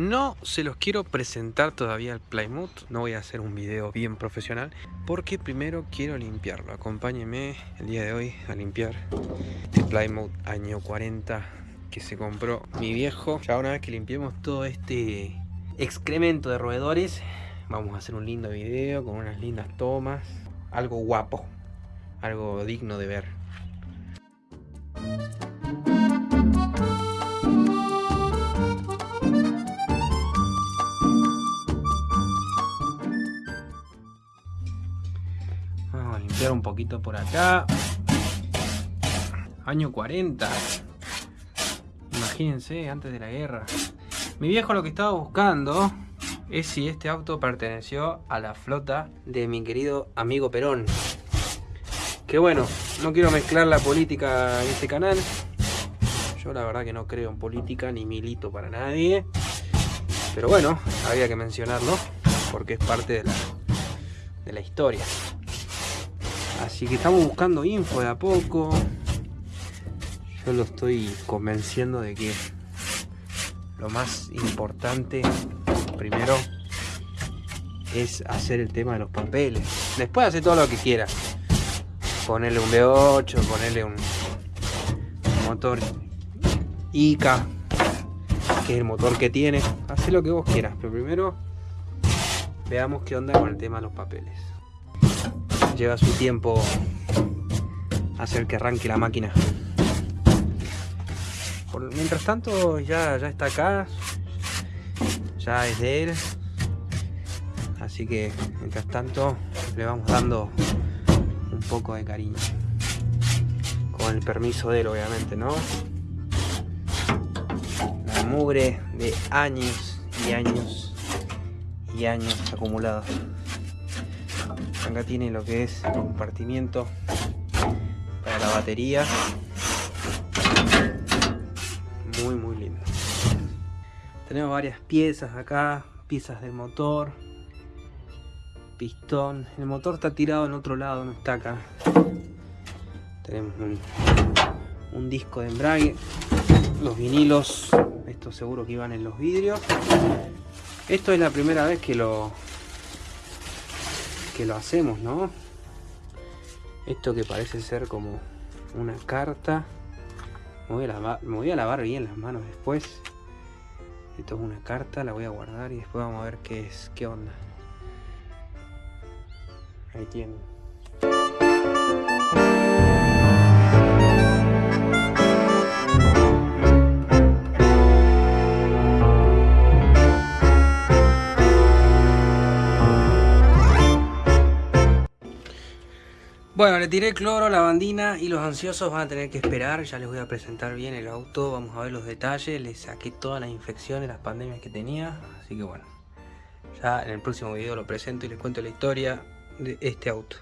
No se los quiero presentar todavía al Plymouth, no voy a hacer un video bien profesional porque primero quiero limpiarlo. Acompáñenme el día de hoy a limpiar este Plymouth año 40 que se compró mi viejo. Ya una vez que limpiemos todo este excremento de roedores, vamos a hacer un lindo video con unas lindas tomas, algo guapo, algo digno de ver. Vamos a limpiar un poquito por acá. Año 40. Imagínense, antes de la guerra. Mi viejo lo que estaba buscando es si este auto perteneció a la flota de mi querido amigo Perón. Que bueno, no quiero mezclar la política en este canal. Yo la verdad que no creo en política ni milito para nadie. Pero bueno, había que mencionarlo porque es parte de la, de la historia. Así que estamos buscando info de a poco. Yo lo estoy convenciendo de que lo más importante primero es hacer el tema de los papeles. Después hace todo lo que quiera. Ponerle un V8, ponerle un motor ICA, que es el motor que tiene. Hace lo que vos quieras, pero primero veamos qué onda con el tema de los papeles. Lleva su tiempo hacer que arranque la máquina. Mientras tanto ya, ya está acá, ya es de él. Así que mientras tanto le vamos dando un poco de cariño. Con el permiso de él obviamente, ¿no? La mugre de años y años y años acumulados. Acá tiene lo que es el compartimiento para la batería. Muy muy lindo. Tenemos varias piezas acá, piezas del motor, pistón. El motor está tirado en otro lado, no está acá. Tenemos un, disco de embrague, los vinilos, estos seguro que iban en los vidrios. Esto es la primera vez que lo lo hacemos, ¿no? Esto que parece ser como una carta. Voy, a lavar, me voy a lavar bien las manos después. Esto es una carta, la voy a guardar y después vamos a ver qué es, qué onda. Ahí tienen. Bueno, le tiré cloro, lavandina y los ansiosos van a tener que esperar. Ya les voy a presentar bien el auto, vamos a ver los detalles. Le saqué todas las infecciones, las pandemias que tenía. Así que bueno, ya en el próximo video lo presento y les cuento la historia de este auto.